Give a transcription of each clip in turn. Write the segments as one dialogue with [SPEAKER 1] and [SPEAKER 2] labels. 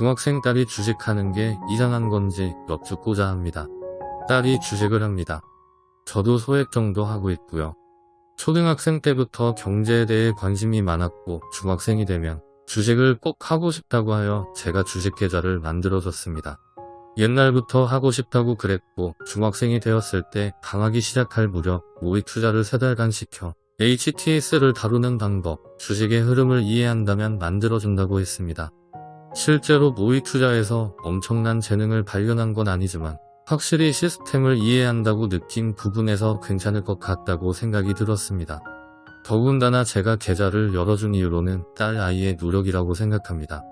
[SPEAKER 1] 중학생 딸이 주식하는 게 이상한 건지 여쭙고자 합니다. 딸이 주식을 합니다. 저도 소액 정도 하고 있고요. 초등학생 때부터 경제에 대해 관심이 많았고 중학생이 되면 주식을 꼭 하고 싶다고 하여 제가 주식 계좌를 만들어줬습니다. 옛날부터 하고 싶다고 그랬고 중학생이 되었을 때 강하기 시작할 무렵 모의 투자를 세 달간 시켜 HTS를 다루는 방법, 주식의 흐름을 이해한다면 만들어준다고 했습니다. 실제로 모의 투자에서 엄청난 재능을 발견한 건 아니지만 확실히 시스템을 이해한다고 느낀 부분에서 괜찮을 것 같다고 생각이 들었습니다. 더군다나 제가 계좌를 열어준 이유로는 딸 아이의 노력이라고 생각합니다.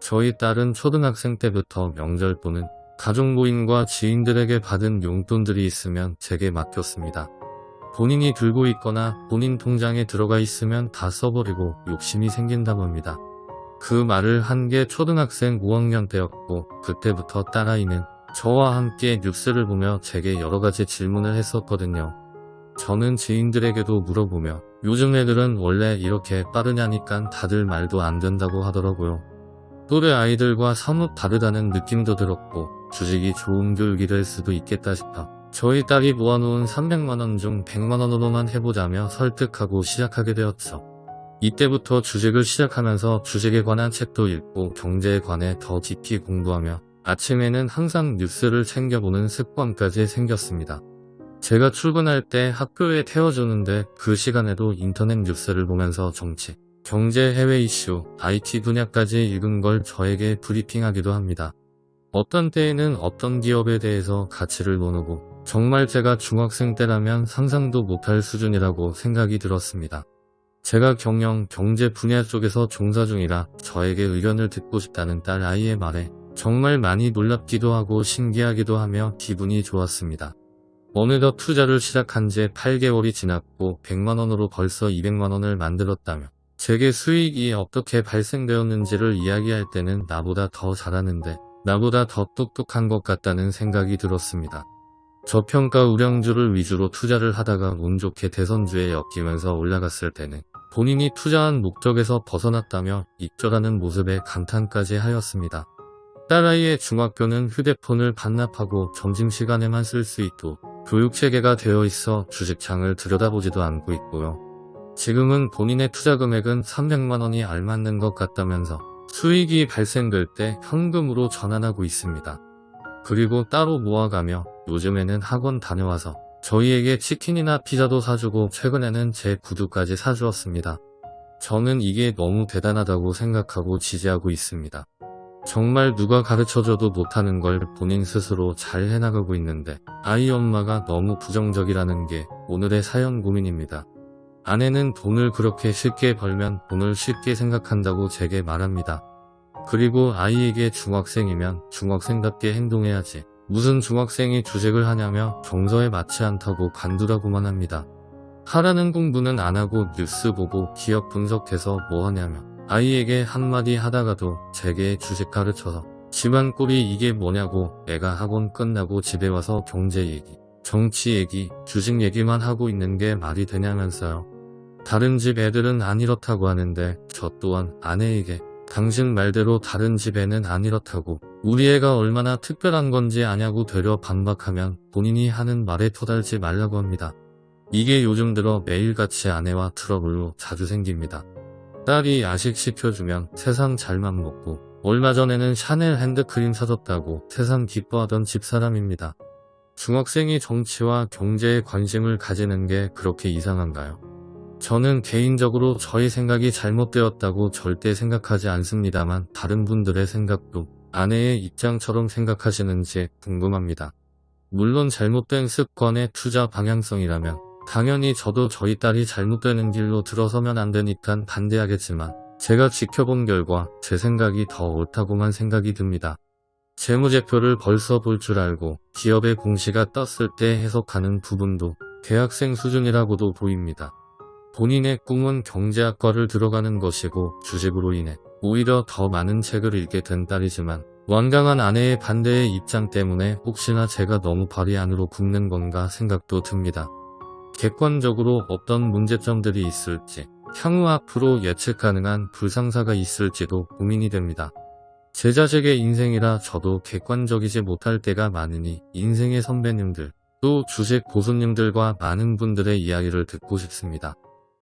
[SPEAKER 1] 저희 딸은 초등학생 때부터 명절 또는 가족 모임과 지인들에게 받은 용돈들이 있으면 제게 맡겼습니다. 본인이 들고 있거나 본인 통장에 들어가 있으면 다 써버리고 욕심이 생긴다고 합니다. 그 말을 한 게 초등학생 5학년 때였고 그때부터 딸아이는 저와 함께 뉴스를 보며 제게 여러가지 질문을 했었거든요. 저는 지인들에게도 물어보며 요즘 애들은 원래 이렇게 빠르냐니깐 다들 말도 안 된다고 하더라고요. 또래 아이들과 사뭇 다르다는 느낌도 들었고 주식이 좋은 교육이 될 수도 있겠다 싶어 저희 딸이 모아놓은 300만원 중 100만원으로만 해보자며 설득하고 시작하게 되었죠. 이때부터 주식을 시작하면서 주식에 관한 책도 읽고 경제에 관해 더 깊이 공부하며 아침에는 항상 뉴스를 챙겨보는 습관까지 생겼습니다. 제가 출근할 때 학교에 태워주는데 그 시간에도 인터넷 뉴스를 보면서 정치, 경제 해외 이슈, IT 분야까지 읽은 걸 저에게 브리핑하기도 합니다. 어떤 때에는 어떤 기업에 대해서 가치를 모르고 정말 제가 중학생 때라면 상상도 못할 수준이라고 생각이 들었습니다. 제가 경영, 경제 분야 쪽에서 종사 중이라 저에게 의견을 듣고 싶다는 딸 아이의 말에 정말 많이 놀랍기도 하고 신기하기도 하며 기분이 좋았습니다. 어느덧 투자를 시작한 지 8개월이 지났고 100만원으로 벌써 200만원을 만들었다며 제게 수익이 어떻게 발생되었는지를 이야기할 때는 나보다 더 잘하는데 나보다 더 똑똑한 것 같다는 생각이 들었습니다. 저평가 우량주를 위주로 투자를 하다가 운 좋게 대선주에 엮이면서 올라갔을 때는 본인이 투자한 목적에서 벗어났다며 입절하는 모습에 감탄까지 하였습니다. 딸아이의 중학교는 휴대폰을 반납하고 점심시간에만 쓸 수 있도록 교육체계가 되어 있어 주식창을 들여다보지도 않고 있고요. 지금은 본인의 투자 금액은 300만원이 알맞는 것 같다면서 수익이 발생될 때 현금으로 전환하고 있습니다. 그리고 따로 모아가며 요즘에는 학원 다녀와서 저희에게 치킨이나 피자도 사주고 최근에는 제 구두까지 사주었습니다. 저는 이게 너무 대단하다고 생각하고 지지하고 있습니다. 정말 누가 가르쳐줘도 못하는 걸 본인 스스로 잘 해나가고 있는데 아이 엄마가 너무 부정적이라는 게 오늘의 사연 고민입니다. 아내는 돈을 그렇게 쉽게 벌면 돈을 쉽게 생각한다고 제게 말합니다. 그리고 아이에게 중학생이면 중학생답게 행동해야지. 무슨 중학생이 주식을 하냐며 정서에 맞지 않다고 간두라고만 합니다. 하라는 공부는 안하고 뉴스 보고 기업 분석해서 뭐하냐며 아이에게 한마디 하다가도 제게 주식 가르쳐서 집안 꼴이 이게 뭐냐고 애가 학원 끝나고 집에 와서 경제 얘기, 정치 얘기, 주식 얘기만 하고 있는 게 말이 되냐면서요. 다른 집 애들은 안 이렇다고 하는데 저 또한 아내에게 당신 말대로 다른 집에는 안 이렇다고 우리 애가 얼마나 특별한 건지 아냐고 되려 반박하면 본인이 하는 말에 토달지 말라고 합니다. 이게 요즘 들어 매일같이 아내와 트러블로 자주 생깁니다. 딸이 야식 시켜주면 세상 잘만 먹고 얼마 전에는 샤넬 핸드크림 사줬다고 세상 기뻐하던 집사람입니다. 중학생이 정치와 경제에 관심을 가지는 게 그렇게 이상한가요? 저는 개인적으로 저의 생각이 잘못되었다고 절대 생각하지 않습니다만 다른 분들의 생각도 아내의 입장처럼 생각하시는지 궁금합니다. 물론 잘못된 습관의 투자 방향성이라면 당연히 저도 저희 딸이 잘못되는 길로 들어서면 안 되니까 반대하겠지만 제가 지켜본 결과 제 생각이 더 옳다고만 생각이 듭니다. 재무제표를 벌써 볼 줄 알고 기업의 공시가 떴을 때 해석하는 부분도 대학생 수준이라고도 보입니다. 본인의 꿈은 경제학과를 들어가는 것이고 주식으로 인해 오히려 더 많은 책을 읽게 된 딸이지만 완강한 아내의 반대의 입장 때문에 혹시나 제가 너무 발이 안으로 굽는 건가 생각도 듭니다. 객관적으로 어떤 문제점들이 있을지 향후 앞으로 예측 가능한 불상사가 있을지도 고민이 됩니다. 제 자식의 인생이라 저도 객관적이지 못할 때가 많으니 인생의 선배님들, 또 주식 고수님들과 많은 분들의 이야기를 듣고 싶습니다.